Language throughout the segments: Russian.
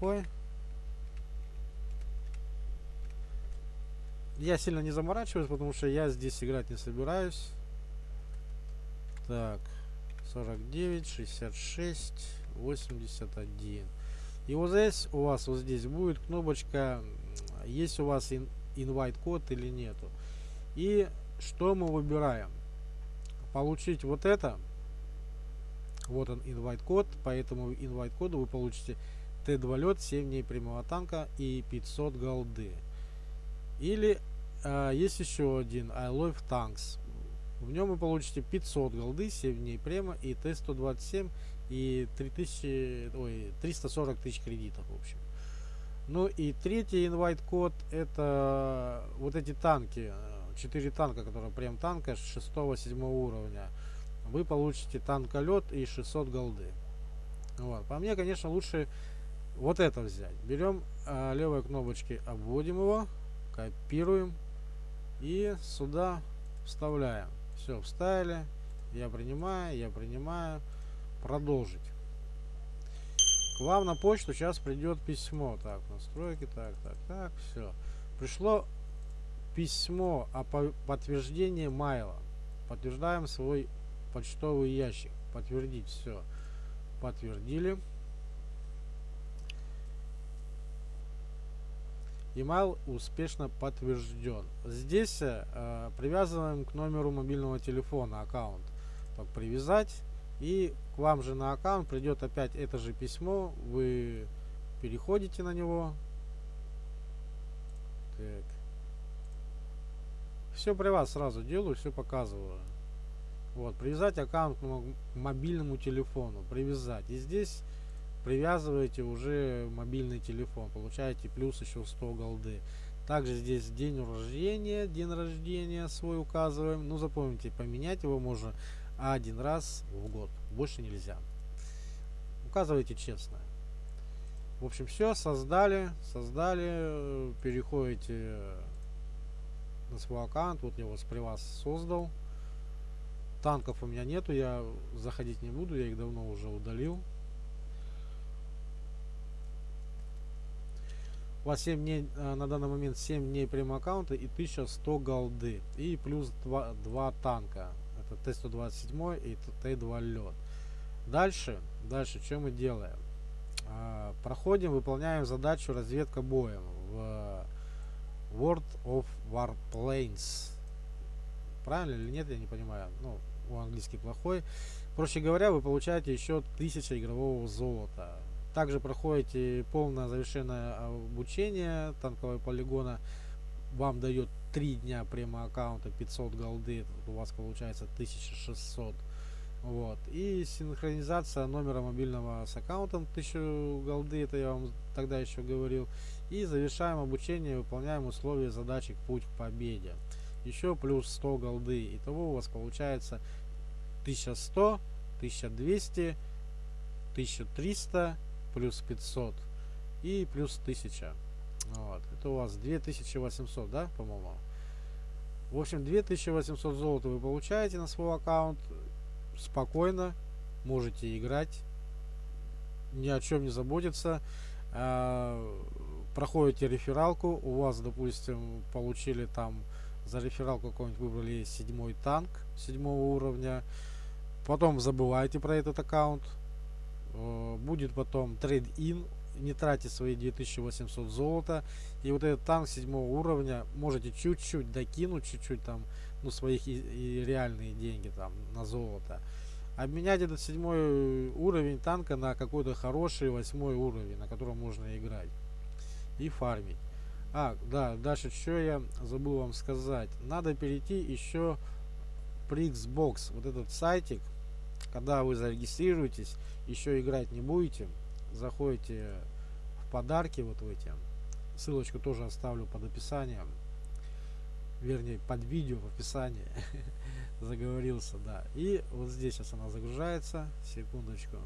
плохой. Я сильно не заморачиваюсь, потому что я здесь играть не собираюсь. Так, 49, 66, 81. И вот здесь у вас вот здесь будет кнопочка, есть у вас invite код или нету. И что мы выбираем? Получить вот это. Вот он invite код. По этому invite коду вы получите Т2 лед, 7 дней прямого танка и 500 голды. Или э, есть еще один I Love Tanks. В нем вы получите 500 голды, 7 дней према и Т-127 и 3000, ой, 340 тысяч кредитов, в общем. Ну и третий инвайт код это вот эти танки, 4 танка, которые прям танка 6-7 уровня. Вы получите танколет и 600 голды. Вот. По мне, конечно, лучше вот это взять. Берем э, левой кнопочкой, обводим его, копируем и сюда вставляем. Все, вставили. Я принимаю, я принимаю. Продолжить. К вам на почту сейчас придет письмо. Так, настройки, так, так, так, все. Пришло письмо о подтверждении майла. Подтверждаем свой почтовый ящик. Подтвердить все. Подтвердили. Email успешно подтвержден. Здесь э, привязываем к номеру мобильного телефона аккаунт. Так, привязать. И к вам же на аккаунт придет опять это же письмо. Вы переходите на него. Так. Все при вас сразу делаю, все показываю. Вот, привязать аккаунт к мобильному телефону. Привязать. И здесь привязываете уже мобильный телефон, получаете плюс еще 100 голды. Также здесь день рождения, день рождения свой указываем. Ну запомните, поменять его можно один раз в год, больше нельзя. Указывайте честно. В общем, все, создали, создали, переходите на свой аккаунт, вот я его при вас создал. Танков у меня нету, я заходить не буду, я их давно уже удалил. У вас 7 дней, э, на данный момент 7 дней прямо аккаунта и 1100 голды. И плюс 2, 2 танка. Это Т-127 и Т-2 лед. Дальше, дальше, что мы делаем? А, проходим, выполняем задачу разведка боем в World of Warplanes. Правильно или нет, я не понимаю. Ну, у английский плохой. Проще говоря, вы получаете еще 1000 игрового золота. Также проходите полное завершенное обучение танкового полигона. Вам дает 3 дня прямо аккаунта 500 голды. У вас получается 1600. Вот. И синхронизация номера мобильного с аккаунтом 1000 голды. Это я вам тогда еще говорил. И завершаем обучение, выполняем условия задачи «Путь к победе». Еще плюс 100 голды. Итого у вас получается 1100, 1200, 1300 плюс 500 и плюс 1000. Вот. Это у вас 2800, да, по-моему? В общем, 2800 золота вы получаете на свой аккаунт. Спокойно можете играть. Ни о чем не заботиться. А, проходите рефералку. У вас, допустим, получили там за рефералку какой-нибудь выбрали седьмой танк седьмого уровня. Потом забывайте про этот аккаунт будет потом трейд-ин, не тратьте свои 2800 золота. И вот этот танк седьмого уровня можете чуть-чуть докинуть, чуть-чуть там, ну, своих и, и реальные деньги там на золото. Обменять этот седьмой уровень танка на какой-то хороший восьмой уровень, на котором можно играть. И фармить. А, да, дальше что я забыл вам сказать. Надо перейти еще при Xbox, вот этот сайтик, когда вы зарегистрируетесь, еще играть не будете, заходите в подарки вот в эти. Ссылочку тоже оставлю под описанием. Вернее, под видео в описании. Заговорился, да. И вот здесь сейчас она загружается. Секундочку.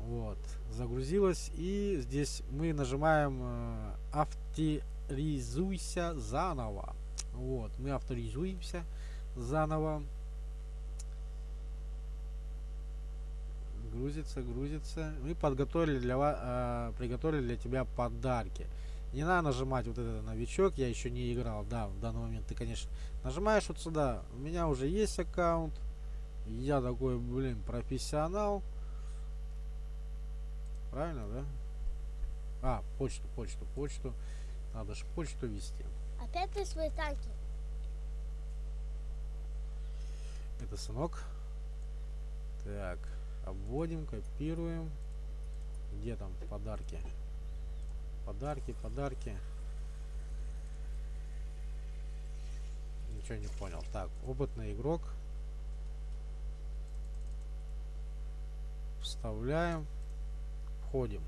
Вот. Загрузилась. И здесь мы нажимаем э, авторизуйся заново. Вот. Мы авторизуемся заново. Грузится, грузится. Мы подготовили для вас, э, приготовили для тебя подарки. Не надо нажимать вот этот новичок, я еще не играл, да, в данный момент ты, конечно, нажимаешь вот сюда. У меня уже есть аккаунт. Я такой, блин, профессионал. Правильно, да? А, почту, почту, почту. Надо же почту вести. Опять ты свои танки. Это сынок. Так, обводим, копируем. Где там подарки? Подарки, подарки. Ничего не понял. Так, опытный игрок. Вставляем. Входим.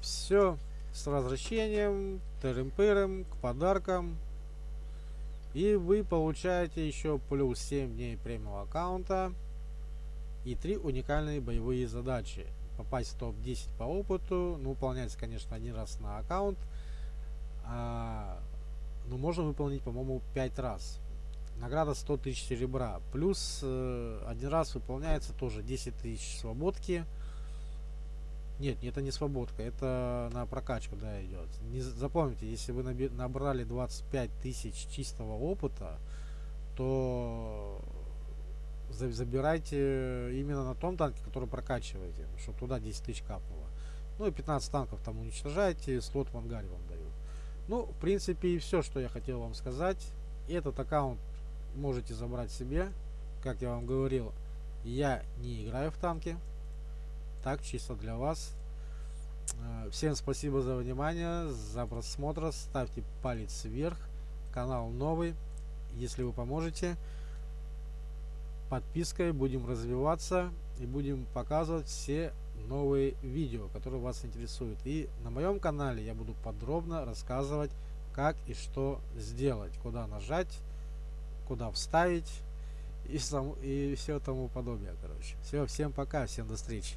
Все. С возвращением, тырым-пырым, к подаркам. И вы получаете еще плюс 7 дней премиум аккаунта и 3 уникальные боевые задачи. Попасть в топ-10 по опыту, ну, выполняется, конечно, один раз на аккаунт, а, но можно выполнить, по-моему, 5 раз. Награда 100 тысяч серебра. Плюс э, один раз выполняется тоже 10 тысяч свободки. Нет, это не свободка, это на прокачку, да, идет. Не запомните, если вы набрали 25 тысяч чистого опыта, то забирайте именно на том танке, который прокачиваете, чтобы туда 10 тысяч капнуло. Ну и 15 танков там уничтожаете, слот в ангаре вам дают. Ну, в принципе, и все, что я хотел вам сказать. Этот аккаунт можете забрать себе. Как я вам говорил, я не играю в танки, так чисто для вас. Э, всем спасибо за внимание за просмотр. Ставьте палец вверх. Канал новый. Если вы поможете подпиской будем развиваться и будем показывать все новые видео которые вас интересуют. И на моем канале я буду подробно рассказывать как и что сделать куда нажать куда вставить и, сам, и все тому подобное короче. Все всем пока всем до встречи